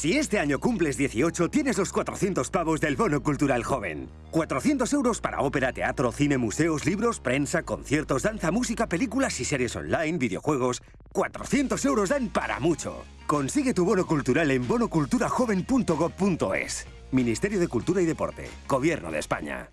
Si este año cumples 18, tienes los 400 pavos del Bono Cultural Joven. 400 euros para ópera, teatro, cine, museos, libros, prensa, conciertos, danza, música, películas y series online, videojuegos. 400 euros dan para mucho. Consigue tu bono cultural en bonoculturajoven.gov.es. Ministerio de Cultura y Deporte. Gobierno de España.